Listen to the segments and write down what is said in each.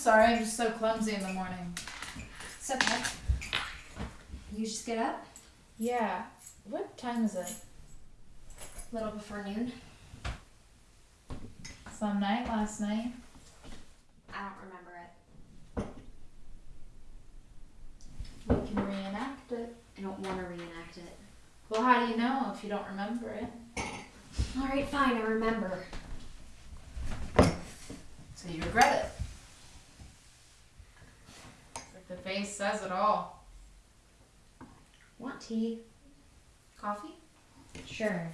Sorry, I'm just so clumsy in the morning. It's okay. You just get up? Yeah. What time is it? A little before noon. Some night last night. I don't remember it. We can reenact it. I don't want to reenact it. Well, how do you know if you don't remember it? Alright, fine, I remember. So you regret it. The face says it all. Want tea? Coffee? Sure.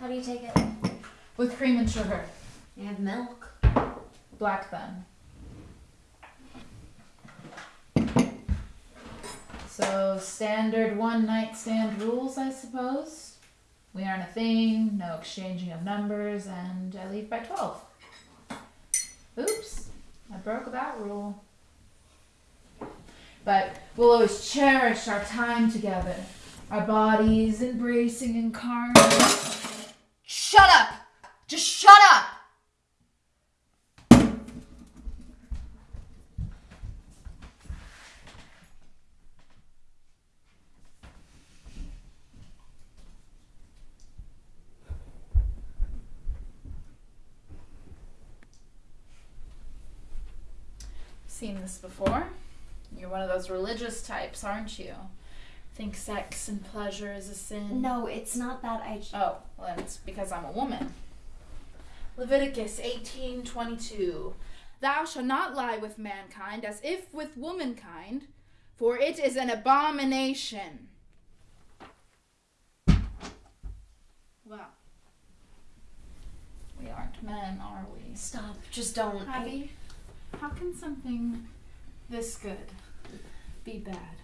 How do you take it? With cream and sugar. You have milk. Black then. So standard one night stand rules, I suppose. We aren't a thing, no exchanging of numbers, and I leave by twelve. Oops, I broke that rule. But we'll always cherish our time together, our bodies embracing in carnage. Shut up! Just shut up! Seen this before? You're one of those religious types, aren't you? Think sex and pleasure is a sin? No, it's not that I. Oh, well, it's because I'm a woman. Leviticus 18:22. Thou shalt not lie with mankind as if with womankind, for it is an abomination. Well, we aren't men, are we? Stop. Just don't. Abby, how can something this good be bad?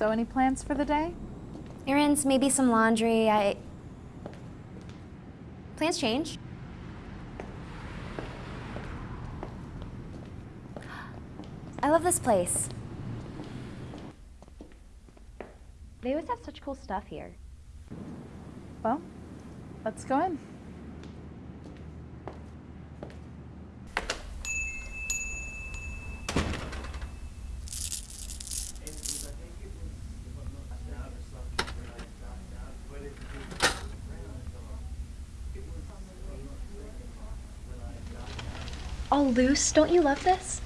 So, any plans for the day? Errands, maybe some laundry. I. Plans change. I love this place. They always have such cool stuff here. Well, let's go in. Loose. Don't you love this?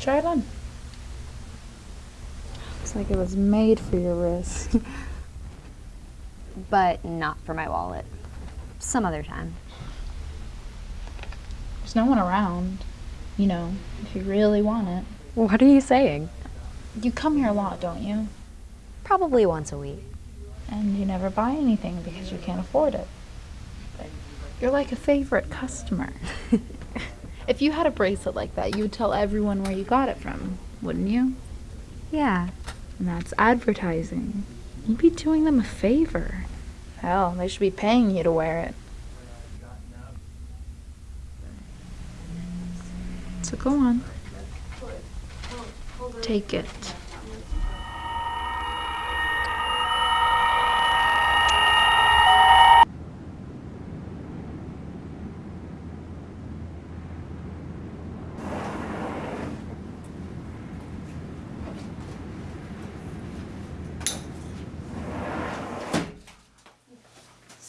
Try it on. Looks like it was made for your wrist. But not for my wallet. Some other time. There's no one around. You know, if you really want it. What are you saying? You come here a lot, don't you? Probably once a week. And you never buy anything because you can't afford it. You're like a favorite customer. if you had a bracelet like that, you would tell everyone where you got it from, wouldn't you? Yeah. And that's advertising. You'd be doing them a favor. Hell, they should be paying you to wear it. So go on. Take it.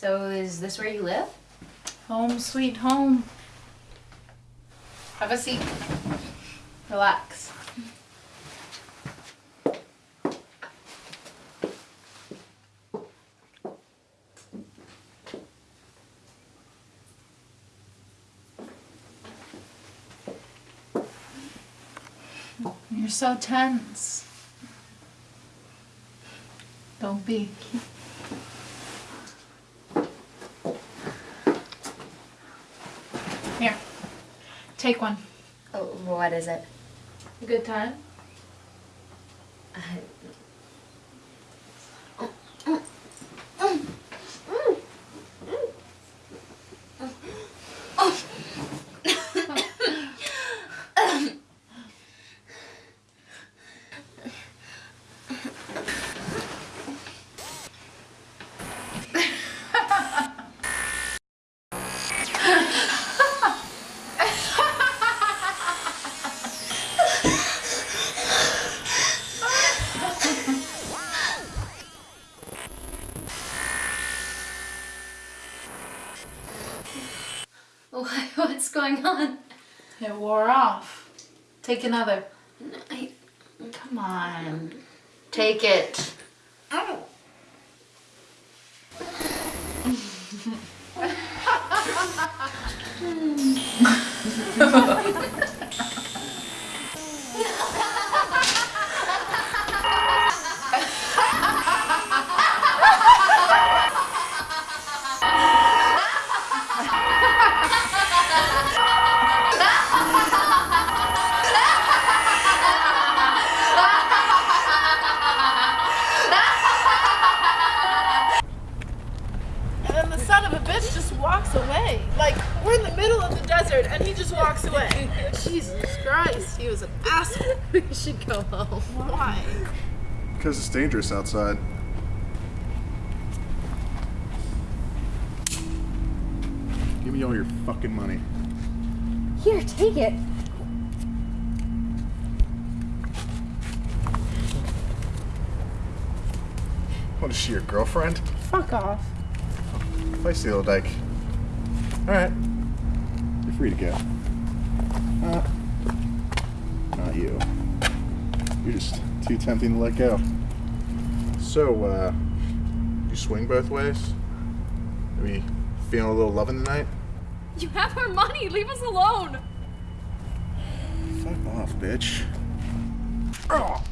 So is this where you live? Home sweet home. Have a seat. Relax. You're so tense. Don't be. Here. Take one. Oh, what is it? A good time? what's going on? It wore off. Take another. I, Come on. Take it. ow. And son of a bitch just walks away. Like, we're in the middle of the desert and he just walks away. Jesus Christ, he was an asshole. We should go home. Why? Because it's dangerous outside. Give me all your fucking money. Here, take it. What is she, your girlfriend? Fuck off. Feisty little dyke. Alright. You're free to go. Uh, not you. You're just too tempting to let go. So, uh, you swing both ways? Are we feeling a little loving tonight? You have our money. Leave us alone. Fuck off, bitch. Oh,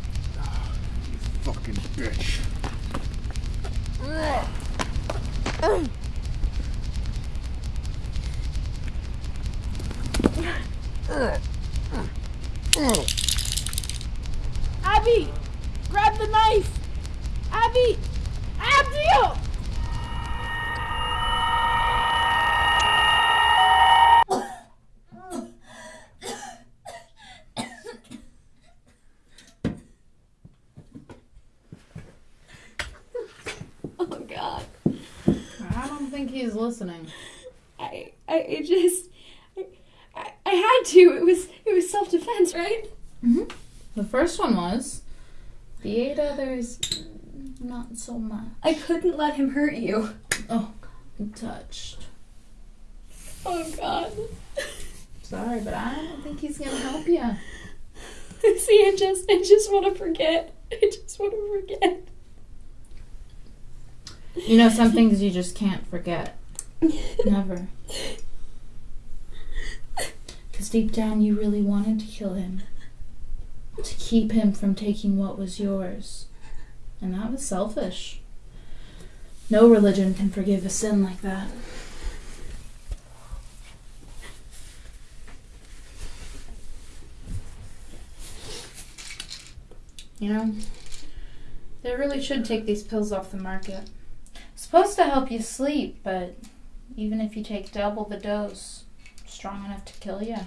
you fucking bitch. Abby! Grab the knife! Abby! Abby! Oh. oh God. I don't think he's listening. I I just had to. It was it was self defense, right? Mm-hmm. The first one was. The eight others, not so much. I couldn't let him hurt you. Oh, I'm touched. Oh God. Sorry, but I don't think he's gonna help you. See, I just I just want to forget. I just want to forget. You know, some things you just can't forget. Never. Because deep down, you really wanted to kill him. To keep him from taking what was yours. And that was selfish. No religion can forgive a sin like that. You know, they really should take these pills off the market. Supposed to help you sleep, but even if you take double the dose, strong enough to kill you.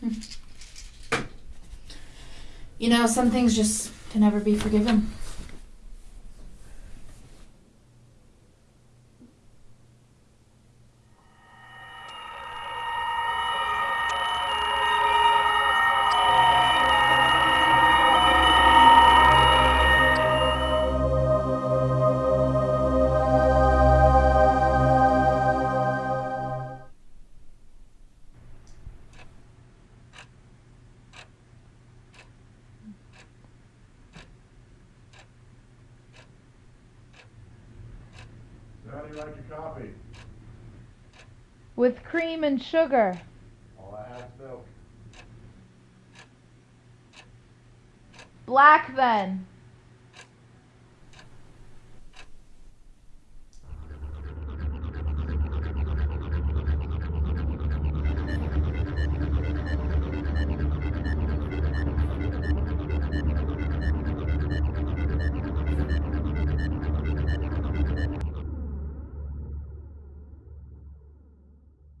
Hmm. You know, some things just can never be forgiven. You like your coffee? With cream and sugar. All I have is milk. Black then.